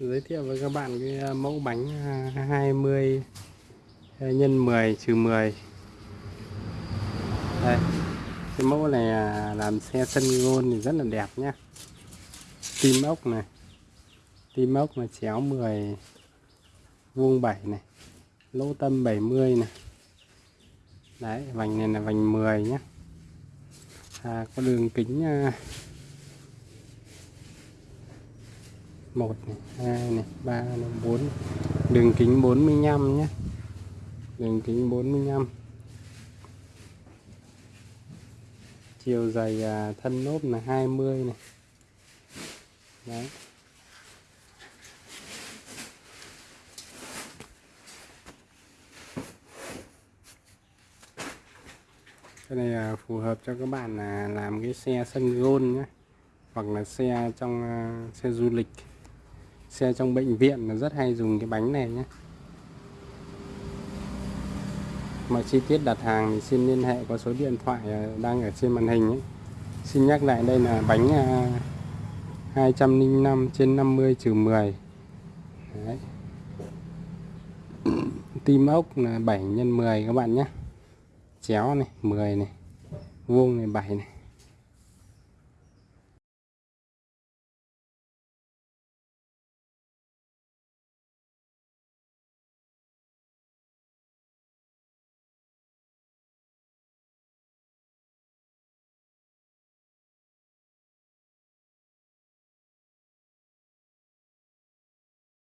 giới thiệu với các bạn cái à, mẫu bánh à, 20 à, nhân 10 trừ 10 đây cái mẫu này làm xe sân gôn thì rất là đẹp nhá. Tim ốc này tim ốc là chéo 10 vuông 7 này lỗ tâm 70 này. Đấy vành này là vành 10 nhé à, có đường kính à, một này hai này ba này bốn đường kính 45 nhé. Đường kính 45 chiều dày à, thân lốp là 20 này. Đấy. Cái này là phù hợp cho các bạn là làm cái xe sân gôn nhé hoặc là xe trong à, xe du lịch xe trong bệnh viện là rất hay dùng cái bánh này nhé mọi chi tiết đặt hàng thì xin liên hệ có số điện thoại à, đang ở trên màn hình ấy. xin nhắc lại đây là bánh à, 205 trên 50 trừ 10 Đấy. tim ốc là 7 x 10 các bạn nhé chéo này 10 này, vuông này 7 này